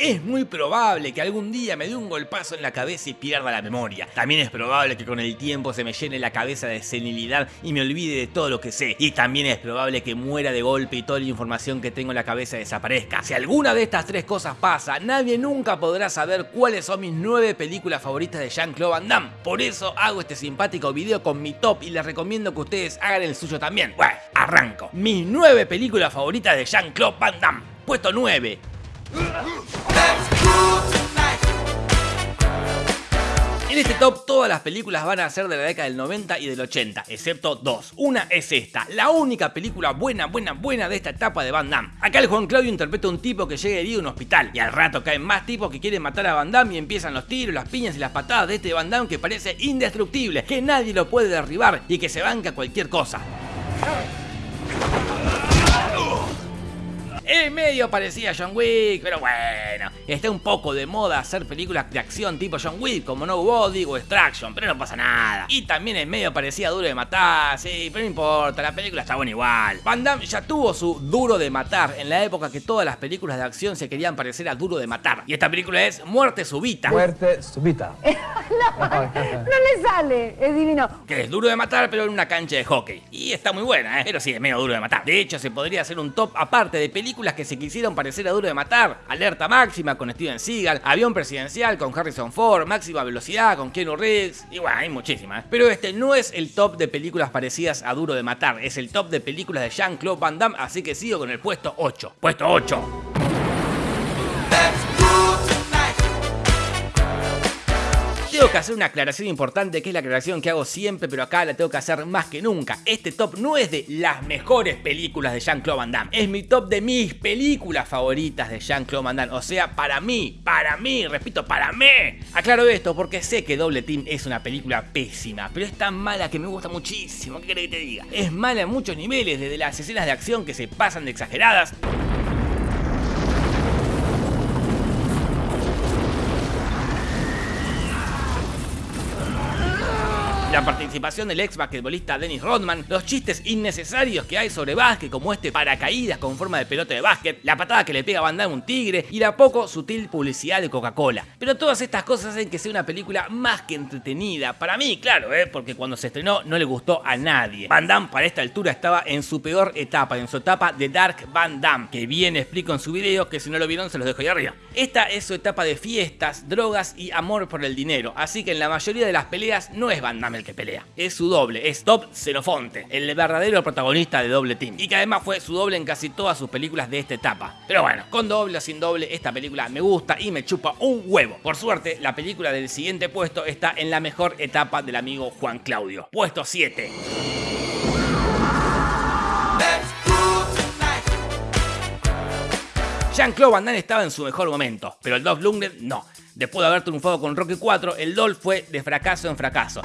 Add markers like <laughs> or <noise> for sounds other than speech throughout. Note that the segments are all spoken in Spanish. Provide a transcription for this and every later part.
Es muy probable que algún día me dé un golpazo en la cabeza y pierda la memoria. También es probable que con el tiempo se me llene la cabeza de senilidad y me olvide de todo lo que sé. Y también es probable que muera de golpe y toda la información que tengo en la cabeza desaparezca. Si alguna de estas tres cosas pasa, nadie nunca podrá saber cuáles son mis nueve películas favoritas de Jean-Claude Van Damme. Por eso hago este simpático video con mi top y les recomiendo que ustedes hagan el suyo también. Bueno, arranco. Mis nueve películas favoritas de Jean-Claude Van Damme. Puesto 9. En este top todas las películas van a ser de la década del 90 y del 80, excepto dos. Una es esta, la única película buena, buena, buena de esta etapa de Van Damme. Acá el Juan Claudio interpreta a un tipo que llega herido a un hospital y al rato caen más tipos que quieren matar a Van Damme y empiezan los tiros, las piñas y las patadas de este Van Damme que parece indestructible, que nadie lo puede derribar y que se banca cualquier cosa. En medio parecía John Wick, pero bueno, está un poco de moda hacer películas de acción tipo John Wick como No Body o Extraction, pero no pasa nada. Y también en medio parecía duro de matar, sí, pero no importa, la película está buena igual. Van Damme ya tuvo su duro de matar en la época que todas las películas de acción se querían parecer a duro de matar. Y esta película es Muerte Subita. Muerte súbita. <laughs> no, le sale, es divino. Que es duro de matar, pero en una cancha de hockey. Y está muy buena, ¿eh? pero sí, es medio duro de matar. De hecho, se podría hacer un top aparte de películas que se quisieron parecer a Duro de Matar, Alerta Máxima con Steven Seagal, Avión Presidencial con Harrison Ford, Máxima Velocidad con Keanu Reeves, y bueno, hay muchísimas. Pero este no es el top de películas parecidas a Duro de Matar, es el top de películas de Jean-Claude Van Damme, así que sigo con el puesto 8. Puesto 8. Tengo que hacer una aclaración importante que es la aclaración que hago siempre, pero acá la tengo que hacer más que nunca. Este top no es de las mejores películas de Jean-Claude Van Damme, es mi top de mis películas favoritas de Jean-Claude Van Damme. O sea, para mí, para mí, repito, para mí. Aclaro esto porque sé que Doble Team es una película pésima, pero es tan mala que me gusta muchísimo. ¿Qué querés que te diga? Es mala en muchos niveles, desde las escenas de acción que se pasan de exageradas. La participación del ex basquetbolista Dennis Rodman, los chistes innecesarios que hay sobre básquet como este paracaídas con forma de pelota de básquet, la patada que le pega a Van Damme un tigre y la poco sutil publicidad de Coca-Cola. Pero todas estas cosas hacen que sea una película más que entretenida. Para mí, claro, ¿eh? porque cuando se estrenó no le gustó a nadie. Van Damme para esta altura estaba en su peor etapa, en su etapa de Dark Van Damme, que bien explico en su video, que si no lo vieron se los dejo ahí arriba. Esta es su etapa de fiestas, drogas y amor por el dinero, así que en la mayoría de las peleas no es Van Damme el que pelea. Es su doble, es Top Xenofonte, el verdadero protagonista de Doble Team. Y que además fue su doble en casi todas sus películas de esta etapa. Pero bueno, con doble o sin doble, esta película me gusta y me chupa un huevo. Por suerte, la película del siguiente puesto está en la mejor etapa del amigo Juan Claudio. Puesto 7. Jean-Claude Van Damme estaba en su mejor momento, pero el Dolph Lundgren no. Después de haber triunfado con Rocky 4, el Dolph fue de fracaso en fracaso.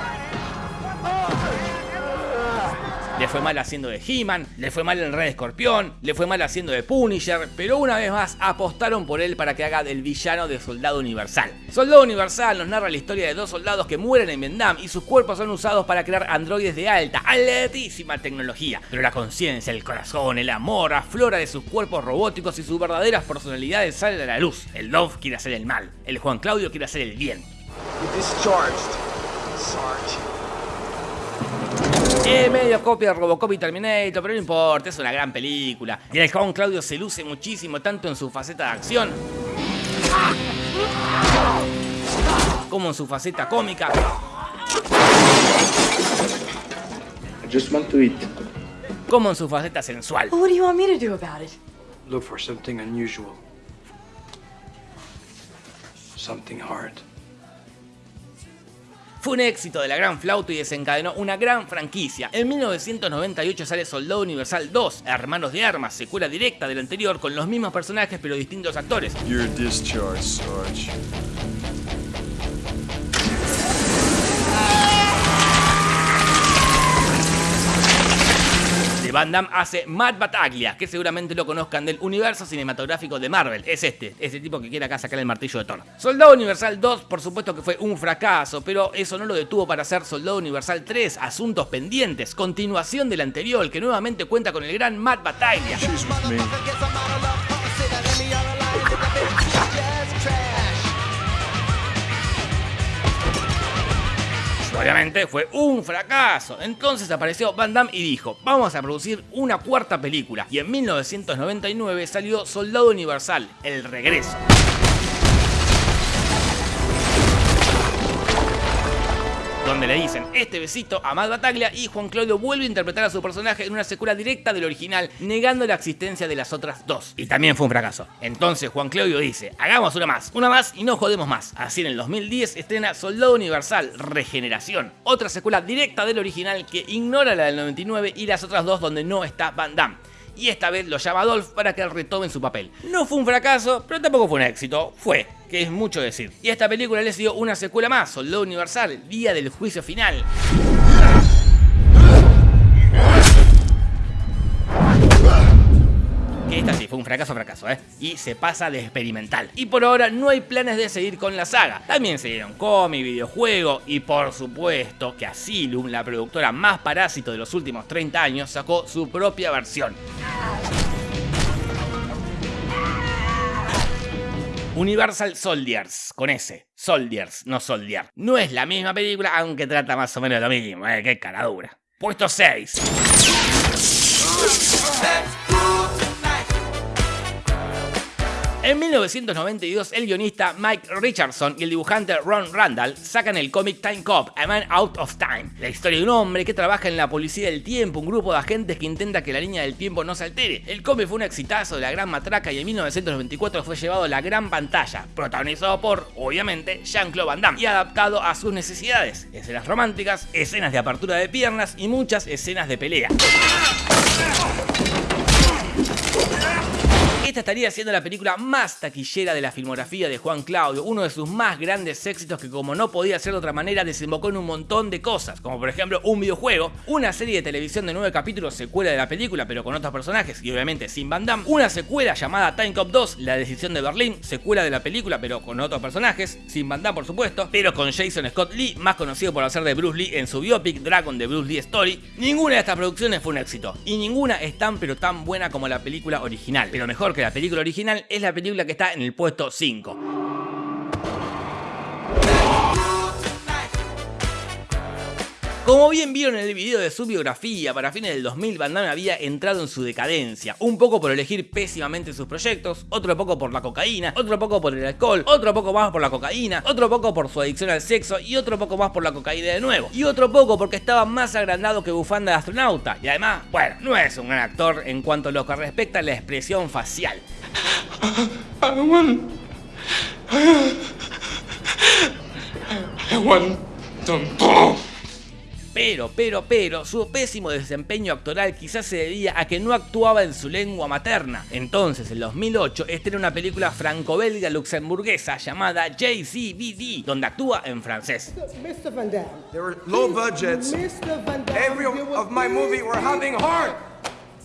Le fue mal haciendo de He-Man, le fue mal en Red Escorpión, le fue mal haciendo de Punisher, pero una vez más apostaron por él para que haga del villano de Soldado Universal. Soldado Universal nos narra la historia de dos soldados que mueren en Vietnam y sus cuerpos son usados para crear androides de alta, altísima tecnología. Pero la conciencia, el corazón, el amor aflora de sus cuerpos robóticos y sus verdaderas personalidades salen a la luz. El Dove quiere hacer el mal, el Juan Claudio quiere hacer el bien. Es medio copia de Robocop y Terminator, pero no importa, es una gran película. Y el Juan Claudio se luce muchísimo, tanto en su faceta de acción, como en su faceta cómica, just want to eat. como en su faceta sensual. What do you want me to do about it? Look for something unusual. Something hard. Fue un éxito de la gran flauta y desencadenó una gran franquicia. En 1998 sale Soldado Universal 2, Hermanos de Armas, secuela directa del anterior con los mismos personajes pero distintos actores. You're Van Damme hace Matt Bataglia, que seguramente lo conozcan del universo cinematográfico de Marvel. Es este, ese tipo que quiere acá sacar el martillo de Thor. Soldado Universal 2, por supuesto que fue un fracaso, pero eso no lo detuvo para hacer Soldado Universal 3, Asuntos Pendientes, continuación del anterior, que nuevamente cuenta con el gran Matt Bataglia. Obviamente fue un fracaso. Entonces apareció Van Damme y dijo, vamos a producir una cuarta película. Y en 1999 salió Soldado Universal, El Regreso. Donde le dicen este besito a Matt Bataglia y Juan Claudio vuelve a interpretar a su personaje en una secuela directa del original, negando la existencia de las otras dos. Y también fue un fracaso. Entonces Juan Claudio dice, hagamos una más, una más y no jodemos más. Así en el 2010 estrena Soldado Universal, Regeneración, otra secuela directa del original que ignora la del 99 y las otras dos donde no está Van Damme y esta vez lo llama Adolf para que retome su papel. No fue un fracaso, pero tampoco fue un éxito, fue, que es mucho decir. Y esta película le dio una secuela más, Soldado Universal, Día del Juicio Final. esta sí fue un fracaso fracaso, ¿eh? Y se pasa de experimental. Y por ahora no hay planes de seguir con la saga. También se dieron cómic, videojuego y por supuesto que Asylum, la productora más parásito de los últimos 30 años, sacó su propia versión. Universal Soldiers, con S, Soldiers, no Soldier. No es la misma película, aunque trata más o menos lo mismo, eh, qué cara dura. Puesto 6. En 1992, el guionista Mike Richardson y el dibujante Ron Randall sacan el cómic Time Cop, A Man Out of Time, la historia de un hombre que trabaja en la policía del tiempo, un grupo de agentes que intenta que la línea del tiempo no se altere. El cómic fue un exitazo de la gran matraca y en 1994 fue llevado a la gran pantalla, protagonizado por, obviamente, Jean-Claude Van Damme y adaptado a sus necesidades, escenas románticas, escenas de apertura de piernas y muchas escenas de pelea. Esta estaría siendo la película más taquillera de la filmografía de Juan Claudio, uno de sus más grandes éxitos que como no podía ser de otra manera desembocó en un montón de cosas, como por ejemplo un videojuego, una serie de televisión de nueve capítulos secuela de la película pero con otros personajes y obviamente sin Van Damme, una secuela llamada Time Cop 2, La decisión de Berlín, secuela de la película pero con otros personajes, sin Van Damme por supuesto, pero con Jason Scott Lee, más conocido por hacer de Bruce Lee en su biopic Dragon de Bruce Lee Story, ninguna de estas producciones fue un éxito y ninguna es tan pero tan buena como la película original, pero mejor que la película original es la película que está en el puesto 5. Como bien vieron en el video de su biografía, para fines del 2000 Van Damme había entrado en su decadencia, un poco por elegir pésimamente sus proyectos, otro poco por la cocaína, otro poco por el alcohol, otro poco más por la cocaína, otro poco por su adicción al sexo y otro poco más por la cocaína de nuevo, y otro poco porque estaba más agrandado que bufanda de astronauta, y además, bueno, no es un gran actor en cuanto a lo que respecta a la expresión facial. Pero, pero, pero, su pésimo desempeño actoral quizás se debía a que no actuaba en su lengua materna. Entonces, en 2008, estrena una película franco-belga luxemburguesa llamada JCVD, donde actúa en francés. Mr. Van Damme. There were low budgets. Mr. Van Damme. Every of my movie were having hard.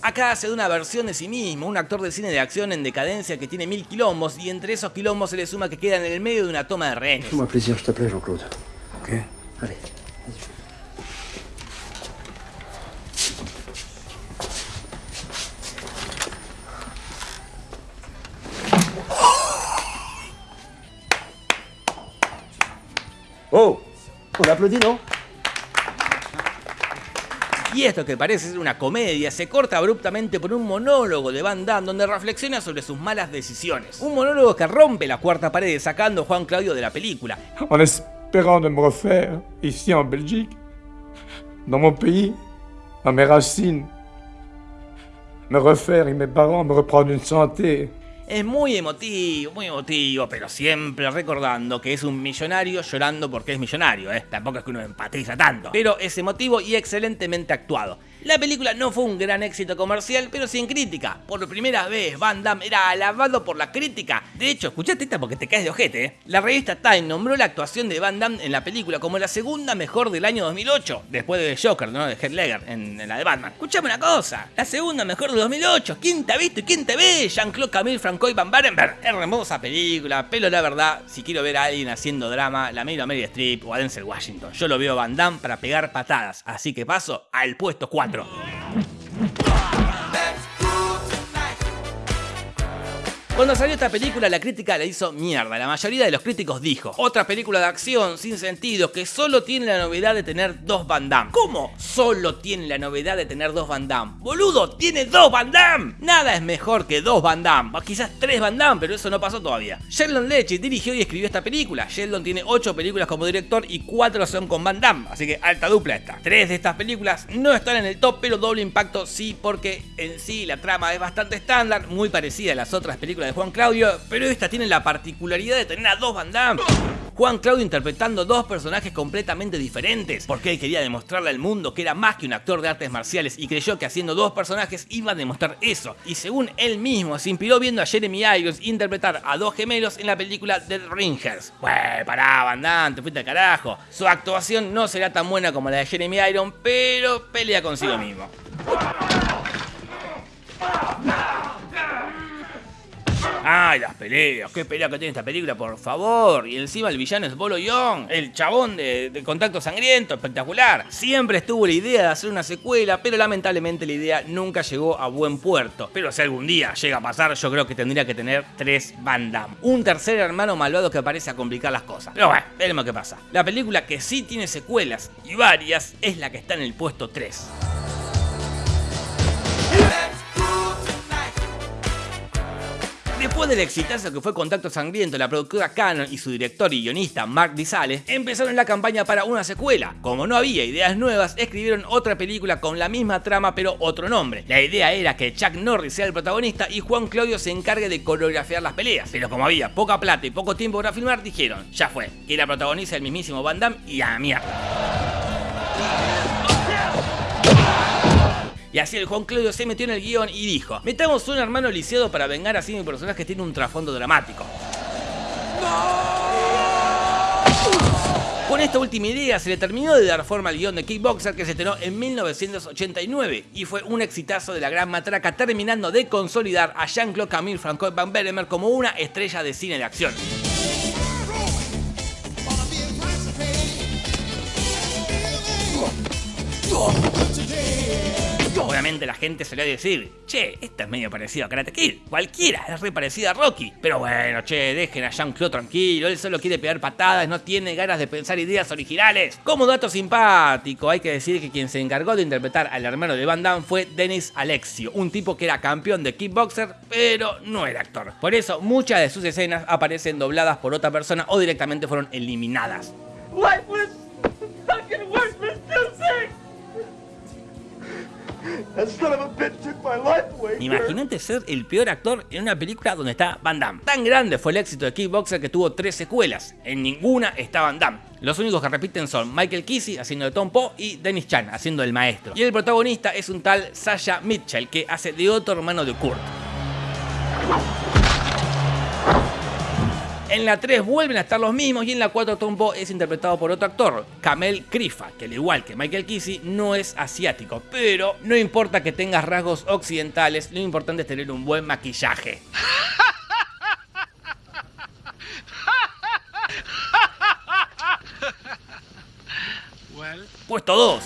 Acá hace de una versión de sí mismo, un actor de cine de acción en decadencia que tiene mil quilombos y entre esos quilombos se le suma que queda en el medio de una toma de rehenes. Jean-Claude. Allez. Oh, un aplaudí, ¿no? Y esto que parece ser una comedia se corta abruptamente por un monólogo de Van Damme donde reflexiona sobre sus malas decisiones. Un monólogo que rompe la cuarta pared sacando a Juan Claudio de la película. En espérant de me refaire ici en Belgique, dans mon pays, à mes racines, me refaire y mes parents me reprendre une santé es muy emotivo, muy emotivo, pero siempre recordando que es un millonario llorando porque es millonario, ¿eh? Tampoco es que uno empatiza tanto. Pero es emotivo y excelentemente actuado. La película no fue un gran éxito comercial, pero sin crítica. Por primera vez, Van Damme era alabado por la crítica. De hecho, escuchaste esta porque te caes de ojete, ¿eh? La revista Time nombró la actuación de Van Damme en la película como la segunda mejor del año 2008, después de Joker, ¿no? De Heath Ledger en, la de Batman. Escuchame una cosa, la segunda mejor de 2008. ¿Quién te ha visto y quién te ve? Jean-Claude Camille Francois Van Barenberg. Hermosa película, pero la verdad, si quiero ver a alguien haciendo drama, la miro a Mary Streep o a Denzel Washington. Yo lo veo a Van Damme para pegar patadas, así que paso al puesto 4. ろ。Cuando salió esta película la crítica la hizo mierda, la mayoría de los críticos dijo, otra película de acción sin sentido que solo tiene la novedad de tener dos Van Damme. ¿Cómo? Solo tiene la novedad de tener dos Van Damme. Boludo, tiene dos Van Damme. Nada es mejor que dos Van Damme, o quizás tres Van Damme, pero eso no pasó todavía. Sheldon Leche dirigió y escribió esta película. Sheldon tiene ocho películas como director y cuatro son con Van Damme, así que alta dupla esta. Tres de estas películas no están en el top, pero doble impacto sí, porque en sí la trama es bastante estándar, muy parecida a las otras películas Juan Claudio, pero esta tiene la particularidad de tener a dos Van. Juan Claudio interpretando dos personajes completamente diferentes, porque él quería demostrarle al mundo que era más que un actor de artes marciales y creyó que haciendo dos personajes iba a demostrar eso. Y según él mismo, se inspiró viendo a Jeremy Irons interpretar a dos gemelos en la película The Ringers. Bueno, pará, Van Damme, te fuiste al carajo. Su actuación no será tan buena como la de Jeremy Irons, pero pelea consigo mismo. Ay, las peleas, qué pelea que tiene esta película, por favor. Y encima el villano es Bolo Young, el chabón de, contacto sangriento, espectacular. Siempre estuvo la idea de hacer una secuela, pero lamentablemente la idea nunca llegó a buen puerto. Pero si algún día llega a pasar, yo creo que tendría que tener tres Van Damme. Un tercer hermano malvado que parece a complicar las cosas. Pero bueno, veremos qué pasa. La película que sí tiene secuelas, y varias, es la que está en el puesto 3. Después del exitazo que fue Contacto Sangriento, la productora Canon y su director y guionista Mark Disale empezaron la campaña para una secuela. Como no había ideas nuevas, escribieron otra película con la misma trama pero otro nombre. La idea era que Chuck Norris sea el protagonista y Juan Claudio se encargue de coreografiar las peleas. Pero como había poca plata y poco tiempo para filmar, dijeron, ya fue, que la protagoniza el mismísimo Van Damme y a mierda. Y así el Juan Claudio se metió en el guion y dijo, metamos un hermano lisiado para vengar así mi personaje tiene un trasfondo dramático. Con esta última idea se le terminó de dar forma al guion de Kickboxer que se estrenó en 1989 y fue un exitazo de la gran matraca terminando de consolidar a Jean-Claude Camille Francois Van Beremer como una estrella de cine de acción. La gente va a decir, che, esta es medio parecida a Karate Kid. Cualquiera es re parecida a Rocky. Pero bueno, che, dejen a Jean-Claude tranquilo. Él solo quiere pegar patadas, no tiene ganas de pensar ideas originales. Como dato simpático, hay que decir que quien se encargó de interpretar al hermano de Van Damme fue Dennis Alexio, un tipo que era campeón de kickboxer, pero no era actor. Por eso, muchas de sus escenas aparecen dobladas por otra persona o directamente fueron eliminadas. Imagínate ser el peor actor en una película donde está Van Damme. Tan grande fue el éxito de Kickboxer que tuvo tres secuelas. En ninguna está Van Damme. Los únicos que repiten son Michael Kesey haciendo de Tom Poe y Dennis Chan haciendo del maestro. Y el protagonista es un tal Sasha Mitchell que hace de otro hermano de Kurt. En la 3 vuelven a estar los mismos y en la 4 Tombo es interpretado por otro actor, Kamel Krifa, que al igual que Michael Kesey no es asiático, pero no importa que tengas rasgos occidentales, lo importante es tener un buen maquillaje. Puesto 2.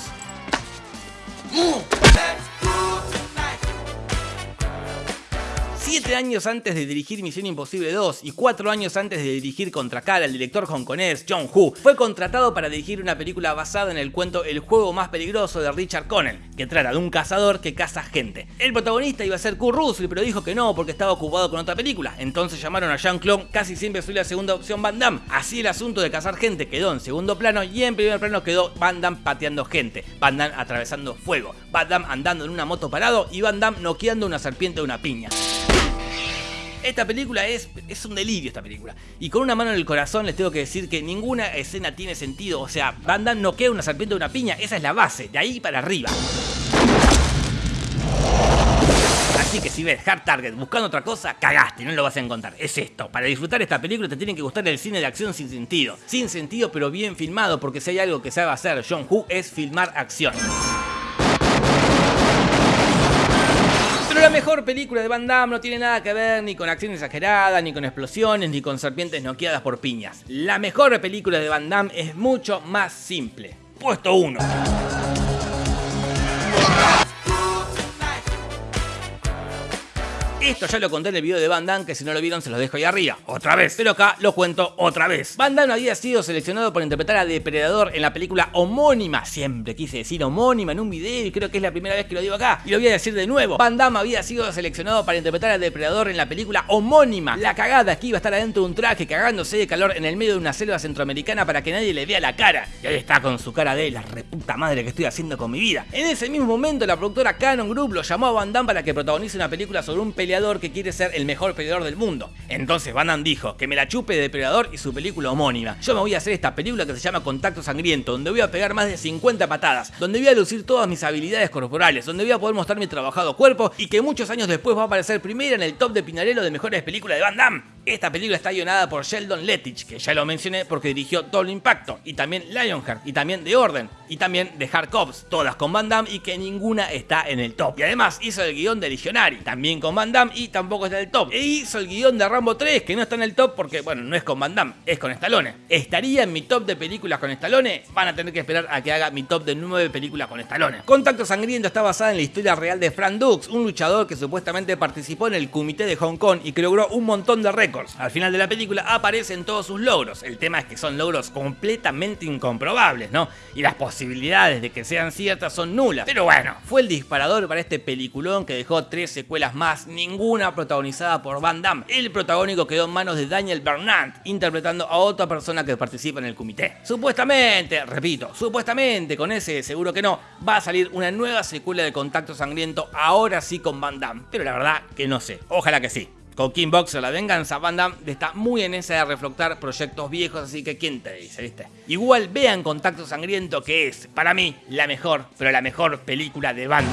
Siete años antes de dirigir Misión Imposible 2 y cuatro años antes de dirigir Contra Cara, el director hongkonés John Woo fue contratado para dirigir una película basada en el cuento El juego más peligroso de Richard Connell, que trata de un cazador que caza gente. El protagonista iba a ser Kurt Russell, pero dijo que no porque estaba ocupado con otra película. Entonces llamaron a Jean-Claude, casi siempre fue la segunda opción Van Damme. Así el asunto de cazar gente quedó en segundo plano y en primer plano quedó Van Damme pateando gente, Van Damme atravesando fuego, Van Damme andando en una moto parado y Van Damme noqueando una serpiente de una piña. Esta película es, es un delirio esta película. Y con una mano en el corazón les tengo que decir que ninguna escena tiene sentido. O sea, Van Damme noquea una serpiente de una piña. Esa es la base, de ahí para arriba. Así que si ves Hard Target buscando otra cosa, cagaste, no lo vas a encontrar. Es esto. Para disfrutar esta película te tiene que gustar el cine de acción sin sentido. Sin sentido pero bien filmado, porque si hay algo que sabe hacer John Woo es filmar acción. Mejor película de Van Damme no tiene nada que ver ni con acción exagerada, ni con explosiones, ni con serpientes noqueadas por piñas. La mejor película de Van Damme es mucho más simple. Puesto 1. Esto ya lo conté en el video de Van Damme, que si no lo vieron se los dejo ahí arriba, otra vez. Pero acá lo cuento otra vez. Van Damme había sido seleccionado por interpretar a Depredador en la película homónima, siempre quise decir homónima en un video y creo que es la primera vez que lo digo acá, y lo voy a decir de nuevo. Van Damme había sido seleccionado para interpretar a Depredador en la película homónima. La cagada es que iba a estar adentro de un traje cagándose de calor en el medio de una selva centroamericana para que nadie le vea la cara. Y ahí está con su cara de la reputa madre que estoy haciendo con mi vida. En ese mismo momento la productora Canon Group lo llamó a Van Damme para que protagonice una película sobre un peleador que quiere ser el mejor peleador del mundo. Entonces Van Damme dijo que me la chupe de Depredador y su película homónima. Yo me voy a hacer esta película que se llama Contacto Sangriento, donde voy a pegar más de 50 patadas, donde voy a lucir todas mis habilidades corporales, donde voy a poder mostrar mi trabajado cuerpo y que muchos años después va a aparecer primera en el top de Pinarello de mejores películas de Van Damme. Esta película está guionada por Sheldon Lettich, que ya lo mencioné porque dirigió Doble Impacto, y también Lionheart, y también The Orden, y también The Hard Cops, todas con Van Damme y que ninguna está en el top. Y además hizo el guion de Legionary, también con Van Damme y tampoco está en el top. E hizo el guion de Rambo 3, que no está en el top porque, bueno, no es con Van Damme, es con Stallone. ¿Estaría en mi top de películas con Stallone? Van a tener que esperar a que haga mi top de 9 películas con Stallone. Contacto Sangriento está basada en la historia real de Frank Dux, un luchador que supuestamente participó en el comité de Hong Kong y que logró un montón de récords. Al final de la película aparecen todos sus logros. El tema es que son logros completamente incomprobables, ¿no? Y las posibilidades de que sean ciertas son nulas. Pero bueno, fue el disparador para este peliculón que dejó tres secuelas más, ninguna protagonizada por Van Damme. El protagónico quedó en manos de Daniel Bernard, interpretando a otra persona que participa en el comité. Supuestamente, repito, supuestamente, con ese seguro que no, va a salir una nueva secuela de Contacto Sangriento, ahora sí con Van Damme. Pero la verdad que no sé, ojalá que sí. Con King Boxer, la venganza, Van está muy en esa de reflotar proyectos viejos, así que ¿quién te dice, viste? Igual vean Contacto Sangriento, que es, para mí, la mejor, pero la mejor película de Van.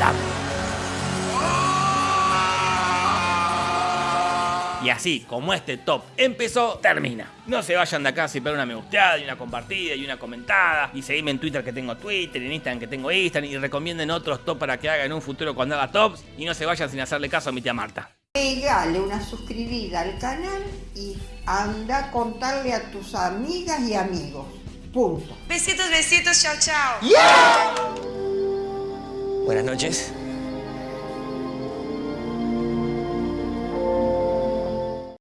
Y así como este top empezó, termina. No se vayan de acá sin pegar una me gusteada y una compartida y una comentada. Y seguime en Twitter que tengo Twitter, en Instagram que tengo Instagram. Y recomienden otros top para que haga en un futuro cuando haga tops. Y no se vayan sin hacerle caso a mi tía Marta. Pegale una suscribida al canal y anda a contarle a tus amigas y amigos. Punto. Besitos, besitos, chao, chao. Buenas noches.